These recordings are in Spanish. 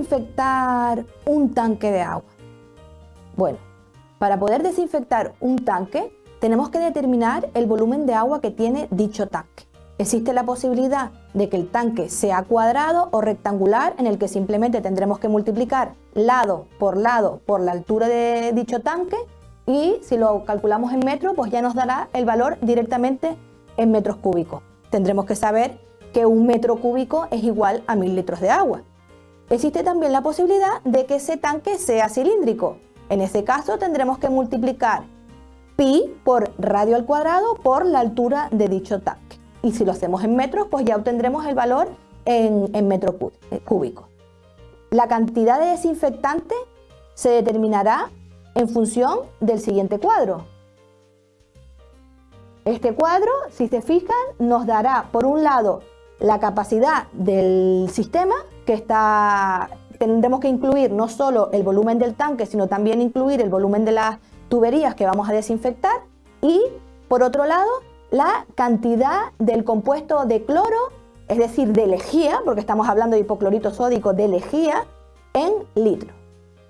desinfectar un tanque de agua? Bueno, para poder desinfectar un tanque tenemos que determinar el volumen de agua que tiene dicho tanque. Existe la posibilidad de que el tanque sea cuadrado o rectangular en el que simplemente tendremos que multiplicar lado por lado por la altura de dicho tanque y si lo calculamos en metros pues ya nos dará el valor directamente en metros cúbicos. Tendremos que saber que un metro cúbico es igual a mil litros de agua. Existe también la posibilidad de que ese tanque sea cilíndrico. En ese caso tendremos que multiplicar pi por radio al cuadrado por la altura de dicho tanque. Y si lo hacemos en metros, pues ya obtendremos el valor en, en metro eh, cúbico. La cantidad de desinfectante se determinará en función del siguiente cuadro. Este cuadro, si se fijan, nos dará por un lado la capacidad del sistema, que está, tendremos que incluir no solo el volumen del tanque, sino también incluir el volumen de las tuberías que vamos a desinfectar y por otro lado la cantidad del compuesto de cloro, es decir, de lejía, porque estamos hablando de hipoclorito sódico de lejía, en litro.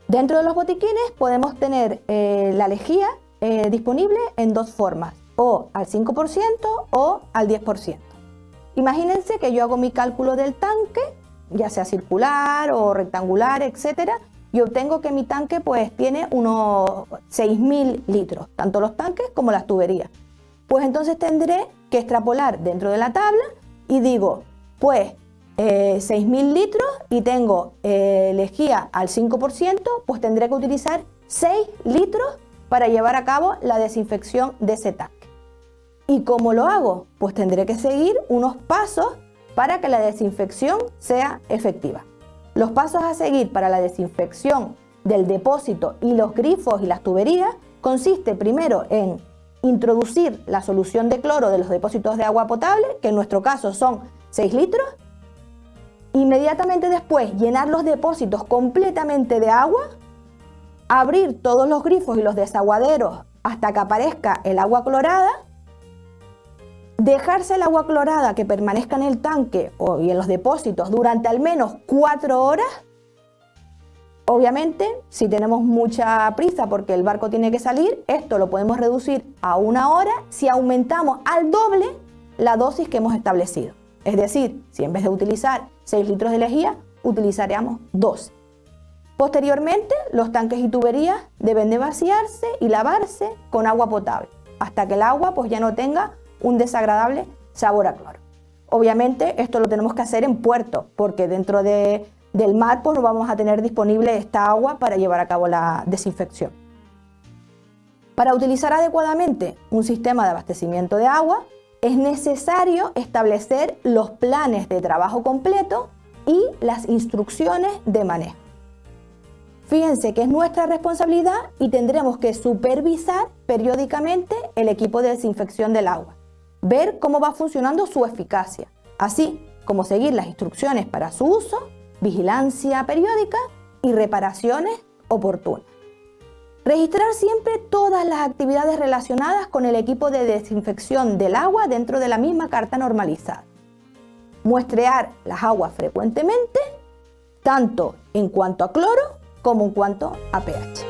Dentro de los botiquines podemos tener eh, la lejía eh, disponible en dos formas, o al 5% o al 10%. Imagínense que yo hago mi cálculo del tanque, ya sea circular o rectangular, etcétera, y obtengo que mi tanque pues tiene unos 6.000 litros, tanto los tanques como las tuberías. Pues entonces tendré que extrapolar dentro de la tabla y digo, pues 6.000 eh, litros y tengo eh, lejía al 5%, pues tendré que utilizar 6 litros para llevar a cabo la desinfección de ese tanque. ¿Y cómo lo hago? Pues tendré que seguir unos pasos para que la desinfección sea efectiva. Los pasos a seguir para la desinfección del depósito y los grifos y las tuberías consiste primero en introducir la solución de cloro de los depósitos de agua potable, que en nuestro caso son 6 litros, inmediatamente después llenar los depósitos completamente de agua, abrir todos los grifos y los desaguaderos hasta que aparezca el agua clorada Dejarse el agua clorada que permanezca en el tanque o, en los depósitos durante al menos 4 horas. Obviamente, si tenemos mucha prisa porque el barco tiene que salir, esto lo podemos reducir a una hora si aumentamos al doble la dosis que hemos establecido. Es decir, si en vez de utilizar 6 litros de lejía, utilizaríamos 12. Posteriormente, los tanques y tuberías deben de vaciarse y lavarse con agua potable, hasta que el agua pues, ya no tenga un desagradable sabor a cloro. Obviamente esto lo tenemos que hacer en puerto, porque dentro del mar pues, no vamos a tener disponible esta agua para llevar a cabo la desinfección. Para utilizar adecuadamente un sistema de abastecimiento de agua, es necesario establecer los planes de trabajo completo y las instrucciones de manejo. Fíjense que es nuestra responsabilidad y tendremos que supervisar periódicamente el equipo de desinfección del agua ver cómo va funcionando su eficacia, así como seguir las instrucciones para su uso, vigilancia periódica y reparaciones oportunas. Registrar siempre todas las actividades relacionadas con el equipo de desinfección del agua dentro de la misma carta normalizada. Muestrear las aguas frecuentemente, tanto en cuanto a cloro como en cuanto a pH.